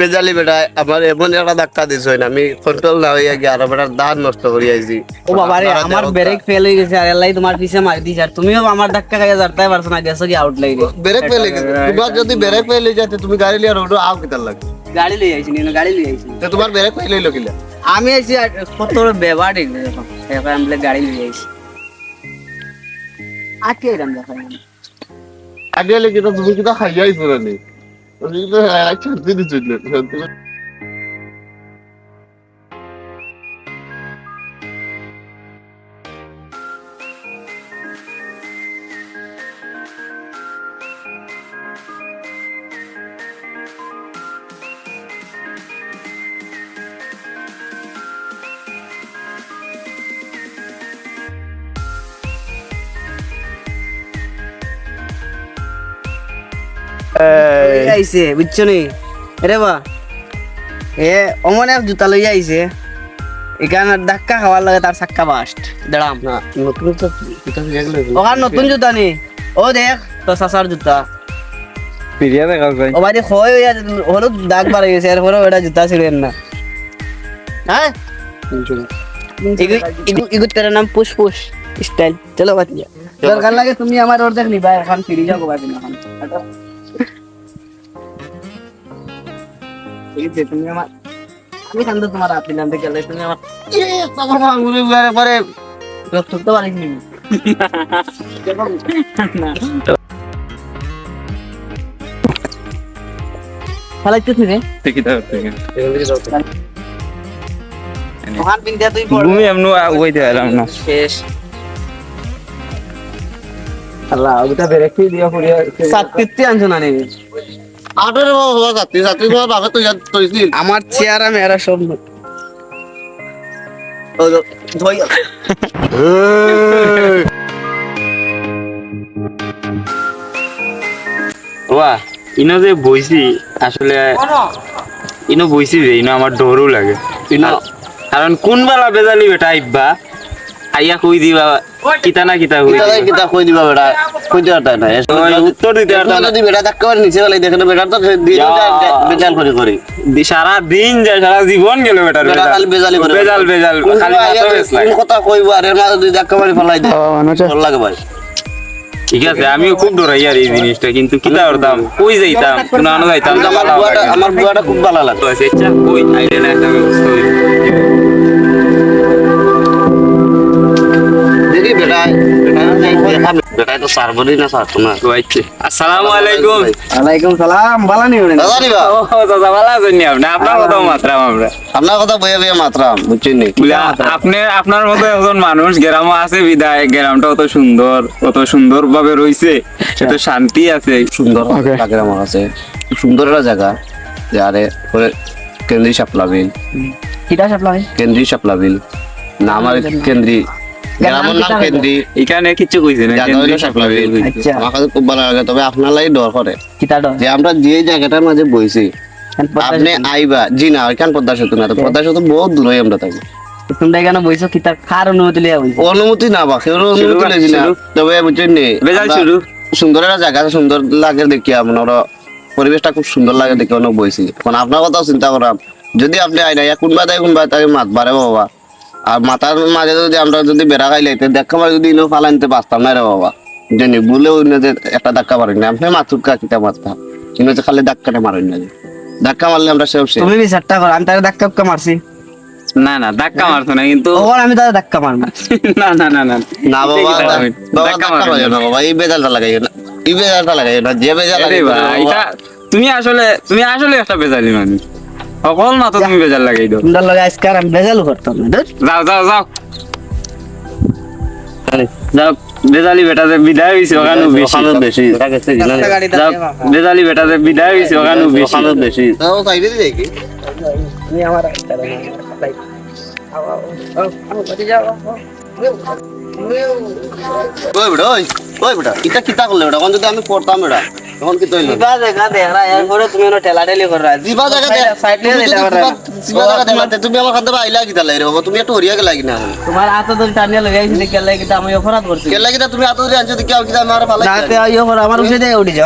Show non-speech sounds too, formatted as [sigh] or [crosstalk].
বেজালি বেটা আমার এমন একটা ধাক্কা দিছ না আমি কন্ট্রোল না হইয়া গিয়ে আরও বেটার দাঁত নষ্ট করি আইছি। ও বাবা রে আমার ব্রেক ফেল হয়ে গেছে আর এলাই তোমার পিছে মার দিছে। আর তুমিও আমার ধাক্কা খাইয়া যারতাই পারছ না গেছো কি আউট লাগি ব্রেক পেলে গেছে। তোমার যদি ব্রেক পেলে যাতে তুমি গাড়ি লিয়ে রোড আও কিতার লাগে। গাড়ি লই আইছি নিয়ে গাড়ি লই আইছি। তো তোমার ব্রেক পেলে লইলো কিলা? আমি আইছি আর কত ব্যবহার এখন আমি গাড়ি লই আইছি। আটকে এরম দেখা। আগে লেগে তো তুমি কিতা খাইয়া আইছো না? নি তুমি তো আচ্ছা দিদি আইছে বুঝছ নি? রে বা। এ অমনে এক জুতা লই আইছে এখানে ধাক্কা খাওয়ার লাগে তার চাক্কা বাস্ট দাঁড়াম না নতুন তো কিতা গেলে ওখান নতুন জুতা নি? ও দেখ তো সাসার জুতা। পিরিয়া দেখা যায়। ও বাড়ি খয় হইয়া হলো দাগ বার হয়ে গেছে এরপরে ওটা জুতা ছিলেন না হ্যাঁ ইগু ইগু ইগু তেরা নাম পুশ পুশ স্টাইল চলো বাতিয়া দরকার লাগে তুমি আমার অর্ধেক নিবা এখন ফিরে যাও গোবা দিন এখন হাঁটো। তুমি আমার আমি কান্দ তোমার আপনি নামতে গেলে তুমি আমার তোমার মাঙ্গুরে বারে বারে রক্ত তো পারিস নি ফালাইতেছ রে। থেকে থেকে ওখান তুই পড়। ঘুমি এমন ওইতে এলাম না। শেষ। আল্লাহ ওটা বেরে দিয়া পড়িয়া সাতটিতে আনছো না নেই আটরে বাবা ছাত্রী ছাত্রী তোমার বাবা তো ইয়াদ আমার চেহারা মেয়েরা সব ওয়া ইনো যে বইছি আসলে ইনো বইছি যে ইনো আমার ডরও লাগে। ইনো কারণ কোন বেলা বেজালি বেটা আইবা আইয়া কই দিবা কিতা না কিতা কই কিতা কই দিবা বেটা? কই দিবা তা না উত্তর দিতে না। যদি বেটা ধাক্কা মারি নিচে দেখেন বেটা তো দিয়ে বেজাল করে করে। সারা দিন যায় সারা জীবন গেল বেটার বেটা খালি বেজালি করে বেজাল বেজাল খালি মাথা বেশ লাগে। কথা কইবো? আর এর মাঝে দুই ধাক্কা মারি ফেলাই দে। ভালো লাগে ভাই। ঠিক আছে আমিও খুব ডরাই আর এই জিনিসটা কিন্তু কিতা করতাম কই যাইতাম? কোন আনো যাইতাম? আমার বুয়াটা লাগে। আমার বুয়াটা খুব ভালো লাগে। তো কই? আইলে না একটা ব্যবস্থা হইব। আসসালামু আলাইকুম ওয়ালাইকুম সালাম বালা নি দাদা দিবা ও দাদা ভালো আছেন আপনি? আপনার কথা মাত্রাম আমরা। আপনার কথা বইয়ে বইয়ে মাত্রাম বুঝছেন আপনি আপনার মতো একজন মানুষ গ্রামে আছে বিদায় গ্রামটা অত সুন্দর অত সুন্দর ভাবে রইছে এত শান্তি আছে। সুন্দর কাছে। খুব সুন্দর একটা জায়গা যে আরে পরে কেন্দ্রি সাপলা বিল। কিটা সাপলা ভাই কেন্দ্রি বিল। না আমার কেন্দ্রি গ্রামের নাম কেন্দ্রি। এখানে কিছু কইছে না জানুয়ারি সাপলা বিল আচ্ছা। আমার কাছে খুব ভালো লাগে তবে আপনার লাগে ডর করে। কিটা ডর? যে আমরা যে জায়গাটার মাঝে বইছি আপনি আইবা জি না ওইখান পদ্মা সেতু না? তো পদ্মা সেতু বহুত দূরে আমরা থাকি। তোমরা এখানে বইছো কিটা কার অনুমতি লিয়া বইছো। অনুমতি না বা কেউ অনুমতি শুরু, না। তবে বুঝছেন নি বেজাল শুরু। সুন্দর একটা জায়গা সুন্দর লাগে দেখি আপনার পরিবেশটা খুব সুন্দর লাগে দেখি অনেক বইছি। আপনার কথাও চিন্তা করাম যদি আপনি আইনা কোনবা দেয় কোনবা তাকে মাত বারে বাবা। আর মাথার মাঝে যদি আমরা যদি বেড়া খাই লাইতে দেখা মারি যদি ইনো ফালা নিতে পারতাম না রে বাবা। জানি বলে অন্য যে একটা ধাক্কা মারেন না। আপনি মাথুর কিতা মারতাম কিন্তু যে খালি ধাক্কাটা মারেন না ধাক্কা মারলে আমরা সব শেষ তুমি বিচারটা করো? আমি তারে ধাক্কা উক্কা মারছি। না না ধাক্কা মারতো না কিন্তু ওর আমি তারে ধাক্কা মারবো। [laughs] না না না না। না বাবা ধাক্কা ধাক্কা না। বাবা। এই বেজালটা লাগাই না। এই বেজালটা লাগাই না। যে বেজাল আরে ভাই, এটা তুমি আসলে তুমি আসলে একটা বেজালি মানুষ। সকল মাত্র তুমি বেজাল লাগাই দাও। তোমরা লগে আজকার আমি বেজাল করতাম না যাও যাও যাও। যাও বেজালি বেটাতে বিদায় হইছে ওখানে বেশি। বেশি। না যাও। বেজালি বেটাতে বিদায় হইছে ওখানে বেশি। ওখানে বেশি তাও দিয়ে দেখি। তুমি আমার একটা। আও, আও, আও, যাও। ওই বেটা ওই বেটা? এটা কিতা করলে বেটা? কোন যদি আমি পড়তাম বেটা? তখন কি তৈল? দিবা জায়গা দেখ রা এরপরে তুমি এনো ঠেলা ঠেলি কর রা দিবা জায়গা দে সাইড নিয়ে দিবা- দিবা জায়গা দেখাতে তুমি আমার কাছে আইলা কিতা লাগে রে বাবা তুমি একটু হরিয়া গেলা কিনা তোমার হাতে ধরে টানিয়া লাগাইছিলে দেখে লাগে কিন্তু আমি অপরাধ করছি গেলা কিতা তুমি আতো ধরে আনছো কি কি আমার ভালো যাতে আইও আমার উঠে দে উঠে যাও।